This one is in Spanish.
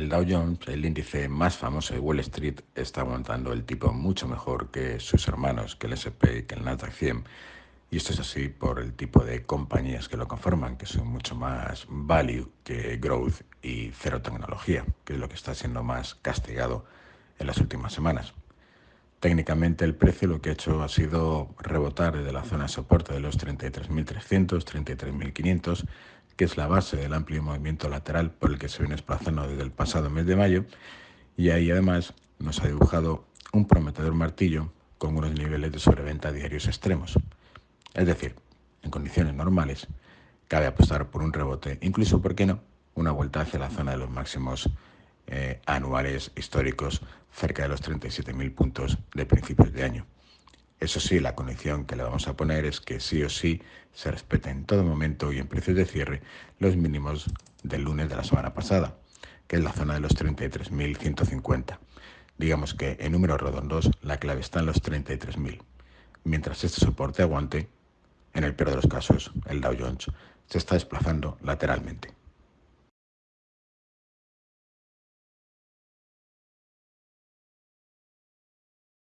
El Dow Jones, el índice más famoso de Wall Street, está aguantando el tipo mucho mejor que sus hermanos, que el S&P y que el Nasdaq 100. Y esto es así por el tipo de compañías que lo conforman, que son mucho más value que growth y cero tecnología, que es lo que está siendo más castigado en las últimas semanas. Técnicamente el precio lo que ha hecho ha sido rebotar desde la zona de soporte de los 33.300, 33.500, que es la base del amplio movimiento lateral por el que se viene desplazando desde el pasado mes de mayo, y ahí además nos ha dibujado un prometedor martillo con unos niveles de sobreventa diarios extremos. Es decir, en condiciones normales, cabe apostar por un rebote, incluso, ¿por qué no?, una vuelta hacia la zona de los máximos eh, anuales históricos cerca de los 37.000 puntos de principios de año. Eso sí, la condición que le vamos a poner es que sí o sí se respete en todo momento y en precios de cierre los mínimos del lunes de la semana pasada, que es la zona de los 33.150. Digamos que en números redondos la clave está en los 33.000. Mientras este soporte aguante, en el peor de los casos, el Dow Jones se está desplazando lateralmente.